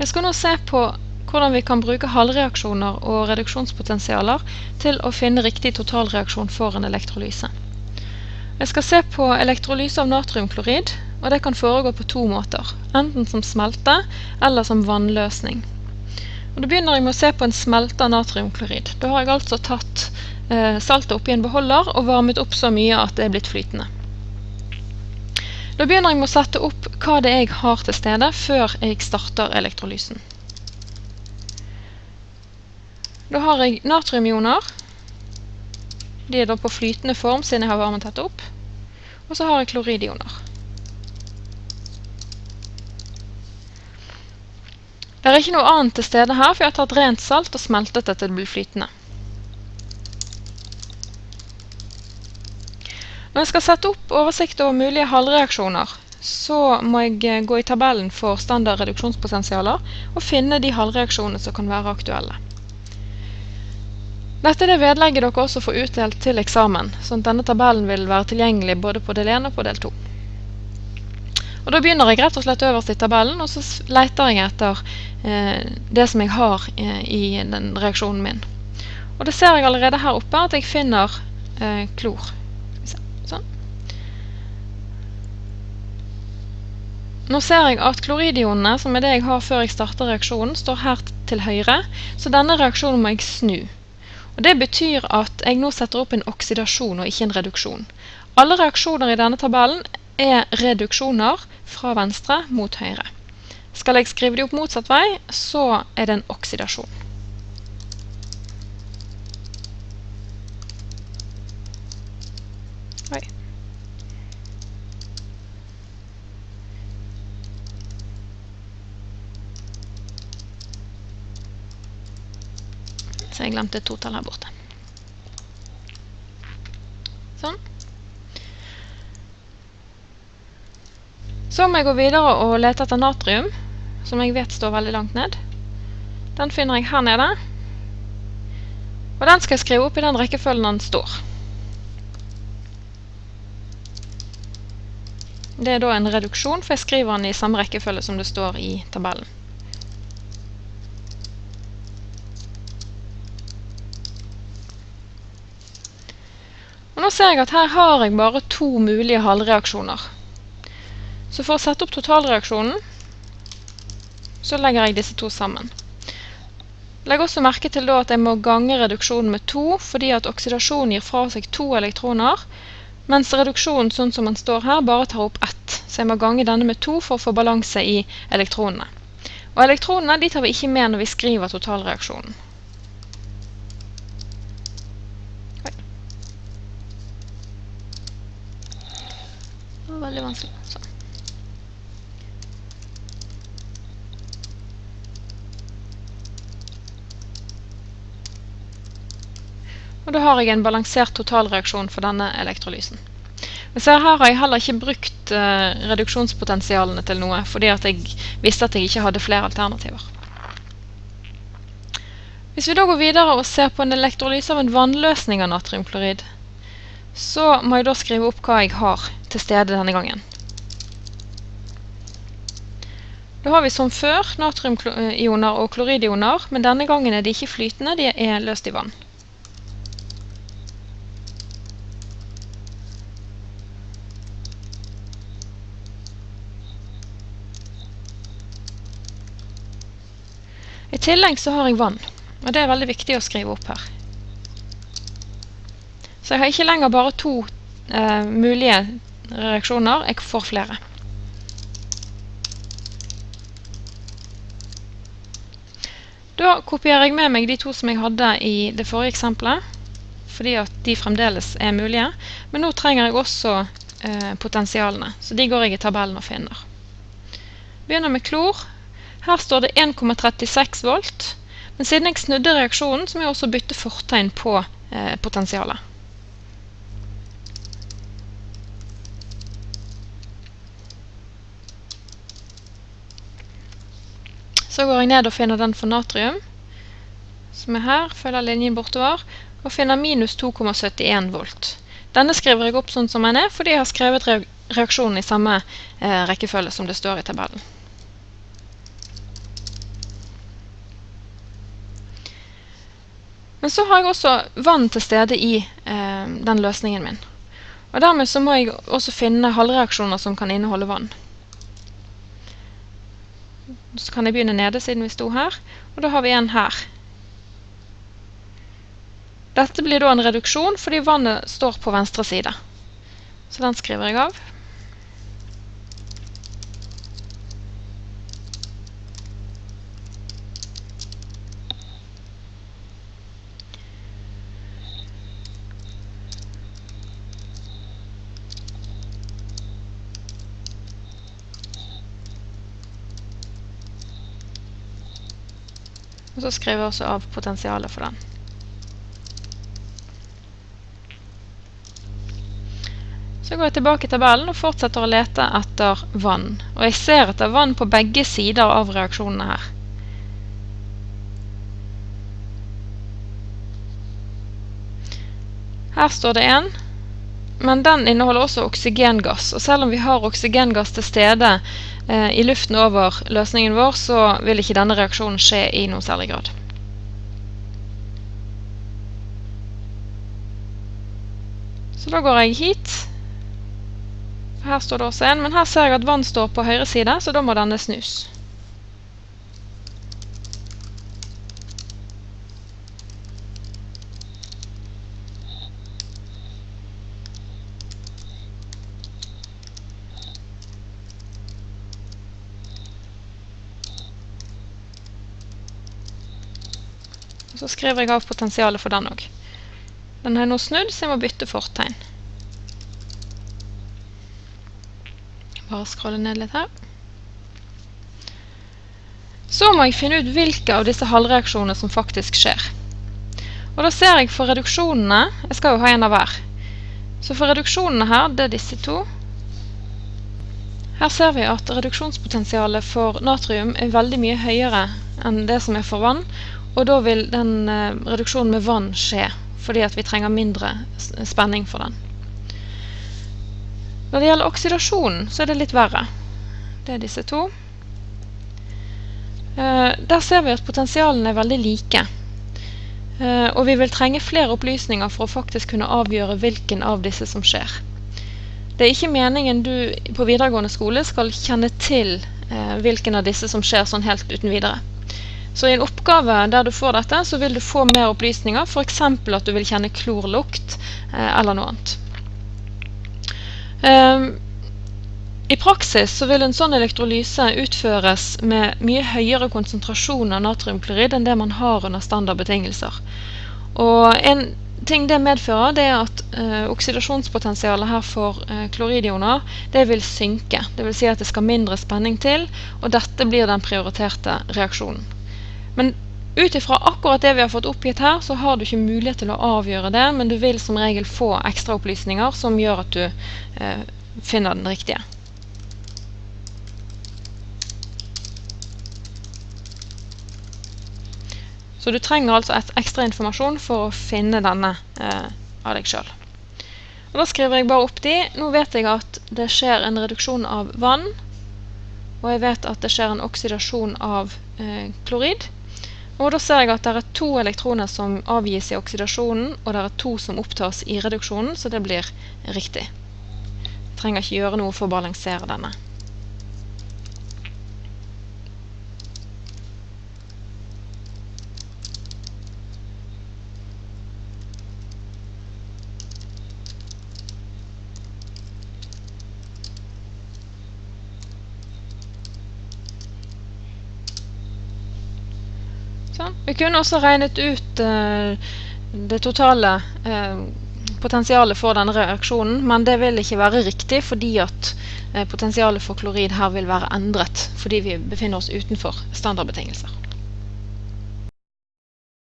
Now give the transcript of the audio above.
Jeg skal nå se på hvordan vi kan bruke halvreaksjoner og reduksjonspotensialer til å finne riktig totalreaksjon for en elektrolyse. Jeg skal se på elektrolyse av natriumklorid, og det kan foregå på to måter, enten som smelte eller som vannløsning. Og da begynner jeg med å se på en smelte av natriumklorid. Da har jeg altså tatt saltet saltet oppi en beholder og varmet opp så mye at det er blitt flytende. Da begynner jeg med å sette opp hva det jeg har til stede før jeg starter elektrolysen. Da har jeg natriumioner. De er da på flytende form siden jeg har varmet dette opp. Og så har jeg kloridioner. Det er ikke noe annet til stede her, for jeg har tatt rent salt og smeltet det til det blir flytende. Når jeg skal sette opp oversikt over mulige halvreaksjoner, så må jeg eh, gå i tabellen for standard reduksjonspotensialer og finne de halvreaksjonene som kan være aktuelle. Dette er det vedlegget dere også får utdelt til eksamen, sånn at denne tabellen vil være tilgjengelig både på del 1 og på del 2. Og Da begynner jeg rett og slett øverst i tabellen, og så leter jeg etter eh, det som jeg har eh, i den reaksjonen min. Og det ser jeg allerede her oppe at jeg finner eh, klor. Nå ser jeg at kloridionene, som er det jeg har før jeg starter reaksjonen, står her til høyre, så denne reaksjonen må jeg snu. Og Det betyr at jeg nå setter opp en oksidasjon og ikke en reduksjon. Alle reaksjoner i denne tabellen er reduksjoner fra venstre mot høyre. Skal jeg skrive de opp motsatt vei, så er det en oksidasjon. Jeg glemte et totall her borte. Sånn. Så må jeg gå videre og lete etter natrium, som jeg vet står veldig langt ned. Den finner jeg her nede. Og den skal jeg skrive opp i den rekkefølgen den står. Det er da en reduksjon, for jeg skriver den i samme rekkefølge som det står i tabellen. Ser jeg at her har jeg bare to mulige halvreaksjoner. Så for å sette opp totalreaksjonen, så legger jeg disse to sammen. Legg også merke til at jeg må gange reduksjonen med to, fordi at oksidasjonen gir fra seg to elektroner, mens reduksjonen, sånn som den står her, bare tar opp ett. Så jeg må gange denne med to for å få balanse i elektronene. Og elektronene tar vi ikke med når vi skriver totalreaksjonen. Og da har jeg en balansert totalreaksjon for denne elektrolysen. Men så her har jeg heller ikke brukt uh, reduksjonspotensialene til noe, fordi at jeg visste at jeg ikke hadde flere alternativer. Hvis vi da går videre og ser på en elektrolyse av en vannløsning av natriumklorid, så må jeg da skrive opp hva jeg har til stede denne gangen. Da har vi som før natriumioner og kloridioner, men denne gangen er de ikke flytende, de er løst i vann. I tillegg så har jeg vann, og det er veldig viktig å skrive opp her. Så jeg har ikke lenger bare to eh, mulige reaksjoner, jeg får flere. Da kopierer jeg med meg de to som jeg hadde i det forrige eksempelet, fordi at de fremdeles er mulige. Men nå trenger jeg også eh, potensialene, så de går jeg i tabellen og finner. Begynner med klor. Her står det 1,36 volt, men siden jeg snudde reaksjonen, så må jeg også bytte fortegn på eh, potensialet. Så går jeg ned og finner den for natrium, som er her, følger linjen bortover, og finner minus 2,71 volt. Denne skriver jeg opp sånn som den er, fordi jeg har skrevet reaksjonen i samme eh, rekkefølge som det står i tabellen. Men så har jeg også vann til stede i eh, den løsningen min. Og dermed så må jeg også finne halvreaksjoner som kan inneholde vann. Så kan jeg begynne nede siden vi sto her, og da har vi en her. Dette blir da en reduksjon fordi vannet står på venstre side. Så den skriver jeg av. Og så skriver jeg også av potensialet for den. Så går jeg tilbake i tabellen og fortsetter å lete etter vann. Og jeg ser etter vann på begge sider av reaksjonene her. Her står det en, men den inneholder også oksygengass. Og selv om vi har oksygengass til stede eh, i luften over løsningen vår, så vil ikke denne reaksjonen skje i noe særlig grad. Så da går jeg hit. Her står det også en, men her ser jeg at vann står på høyre side, så da må denne snus. Så skriver jeg av potensialet for den òg. Den har jeg nå snudd, så jeg må bytte fortegn. Bare scrolle ned litt her. Så må jeg finne ut hvilke av disse halvreaksjonene som faktisk skjer. Og da ser jeg for reduksjonene Jeg skal jo ha en av hver. Så for reduksjonene her, det er disse to. Her ser vi at reduksjonspotensialet for natrium er veldig mye høyere enn det som er for vann, og da vil den eh, reduksjonen med vann skje, fordi at vi trenger mindre spenning for den. Når det gjelder oksidasjonen, så er det litt verre. Det er disse to. Eh, der ser vi at potensialene er veldig like. Eh, og vi vil trenge flere opplysninger for å faktisk kunne avgjøre hvilken av disse som skjer. Det er ikke meningen du på videregående skole skal kjenne til hvilken av disse som skjer sånn helt uten videre. Så i en oppgave der du får dette, så vil du få mer opplysninger, f.eks. at du vil kjenne klorlukt eh, eller noe annet. Um, I praksis så vil en sånn elektrolyse utføres med mye høyere konsentrasjon av natriumklorid enn det man har under standardbetingelser. Og en ting det medfører, det er at eh, oksidasjonspotensialet her for eh, kloridioner det vil synke. Det vil si at det skal mindre spenning til, og dette blir den prioriterte reaksjonen. Men ut ifra akkurat det vi har fått oppgitt her, så har du ikke mulighet til å avgjøre det, men du vil som regel få ekstraopplysninger som gjør at du eh, finner den riktige. Så du trenger altså et ekstra informasjon for å finne denne eh, av deg sjøl. Da skriver jeg bare opp de. Nå vet jeg at det skjer en reduksjon av vann, og jeg vet at det skjer en oksidasjon av eh, klorid. Og da ser jeg at det er to elektroner som avgis i oksidasjonen, og det er to som opptas i reduksjonen, så det blir riktig. Jeg trenger ikke gjøre noe for å balansere denne. Sånn. Vi kunne også regnet ut uh, det totale uh, potensialet for denne reaksjonen, men det vil ikke være riktig fordi at uh, potensialet for klorid her vil være endret, fordi vi befinner oss utenfor standardbetingelser.